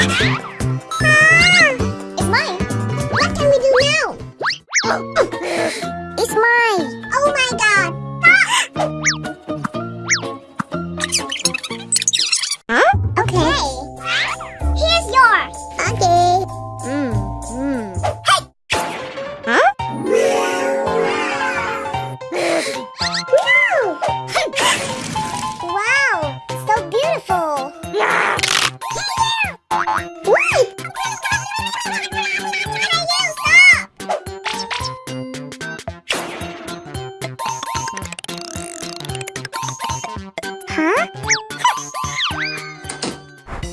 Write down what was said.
it's mine. What can we do now? it's mine. Oh my god. huh? Okay. Here's yours. Okay. Hmm. Hmm. Hey! Huh? no! 哈、啊。